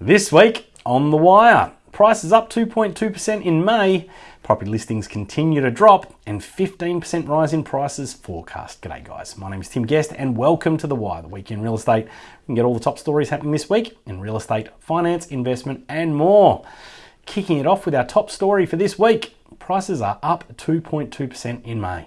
This week on The Wire, prices up 2.2% in May, property listings continue to drop, and 15% rise in prices forecast. G'day, guys. My name is Tim Guest, and welcome to The Wire, the week in real estate. We can get all the top stories happening this week in real estate, finance, investment, and more. Kicking it off with our top story for this week prices are up 2.2% in May.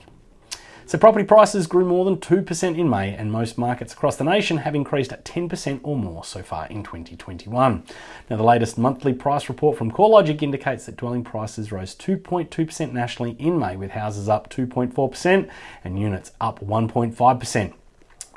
So property prices grew more than 2% in May and most markets across the nation have increased at 10% or more so far in 2021. Now the latest monthly price report from CoreLogic indicates that dwelling prices rose 2.2% nationally in May with houses up 2.4% and units up 1.5%.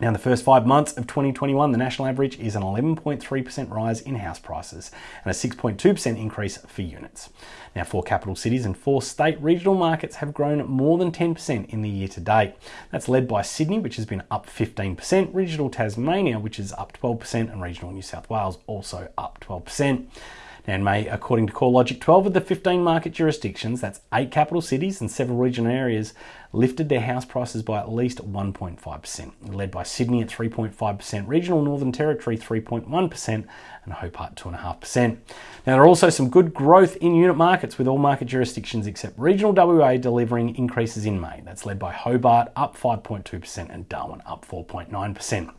Now, the first five months of 2021, the national average is an 11.3% rise in house prices and a 6.2% increase for units. Now, four capital cities and four state regional markets have grown more than 10% in the year to date. That's led by Sydney, which has been up 15%, regional Tasmania, which is up 12%, and regional New South Wales also up 12%. And May, according to CoreLogic, 12 of the 15 market jurisdictions, that's eight capital cities and several regional areas, lifted their house prices by at least 1.5%, led by Sydney at 3.5%, regional Northern Territory 3.1%, and Hobart 2.5%. Now, there are also some good growth in unit markets with all market jurisdictions except regional WA delivering increases in May. That's led by Hobart up 5.2% and Darwin up 4.9%.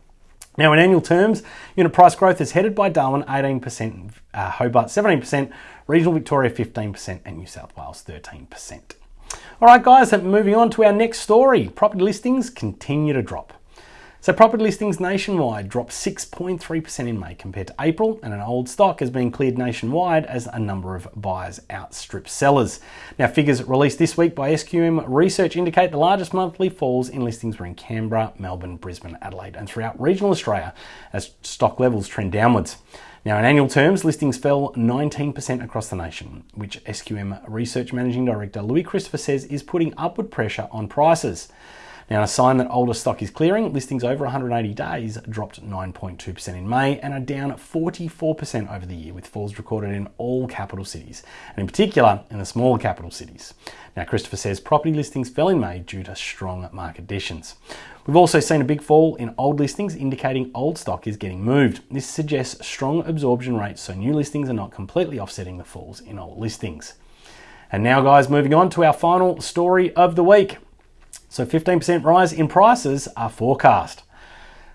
Now, in annual terms, unit price growth is headed by Darwin 18%, uh, Hobart 17%, regional Victoria 15%, and New South Wales 13%. All right, guys, moving on to our next story. Property listings continue to drop. So property listings nationwide dropped 6.3% in May compared to April, and an old stock has been cleared nationwide as a number of buyers outstrip sellers. Now, figures released this week by SQM Research indicate the largest monthly falls in listings were in Canberra, Melbourne, Brisbane, Adelaide, and throughout regional Australia as stock levels trend downwards. Now, in annual terms, listings fell 19% across the nation, which SQM Research Managing Director Louis Christopher says is putting upward pressure on prices. Now, a sign that older stock is clearing, listings over 180 days dropped 9.2% in May and are down 44% over the year, with falls recorded in all capital cities, and in particular in the smaller capital cities. Now, Christopher says property listings fell in May due to strong market conditions. We've also seen a big fall in old listings, indicating old stock is getting moved. This suggests strong absorption rates, so new listings are not completely offsetting the falls in old listings. And now, guys, moving on to our final story of the week. So 15% rise in prices are forecast.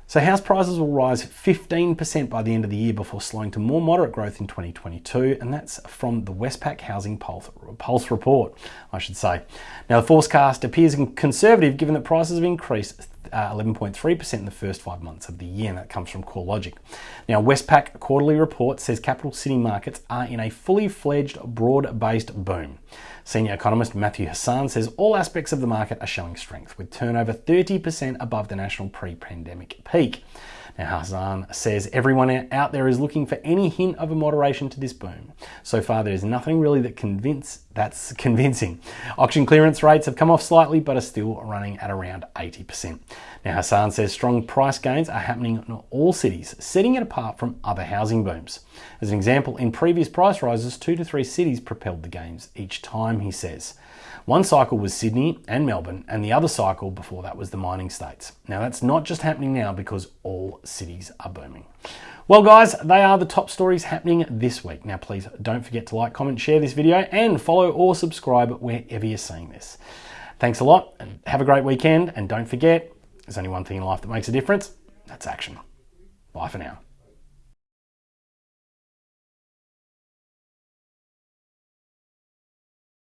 So house prices will rise 15% by the end of the year before slowing to more moderate growth in 2022, and that's from the Westpac Housing Pulse, report, I should say. Now the forecast appears conservative given that prices have increased 11.3% uh, in the first five months of the year, and that comes from CoreLogic. Now, Westpac quarterly report says capital city markets are in a fully fledged, broad based boom. Senior economist Matthew Hassan says all aspects of the market are showing strength, with turnover 30% above the national pre pandemic peak. Now, Hassan says everyone out there is looking for any hint of a moderation to this boom. So far, there is nothing really that convince that's convincing. Auction clearance rates have come off slightly, but are still running at around 80%. Now, Hassan says strong price gains are happening in all cities, setting it apart from other housing booms. As an example, in previous price rises, two to three cities propelled the gains each time, he says. One cycle was Sydney and Melbourne, and the other cycle before that was the mining states. Now, that's not just happening now because all cities are booming. Well, guys, they are the top stories happening this week. Now, please don't forget to like, comment, share this video, and follow or subscribe wherever you're seeing this. Thanks a lot, and have a great weekend. And don't forget, there's only one thing in life that makes a difference that's action. Bye for now.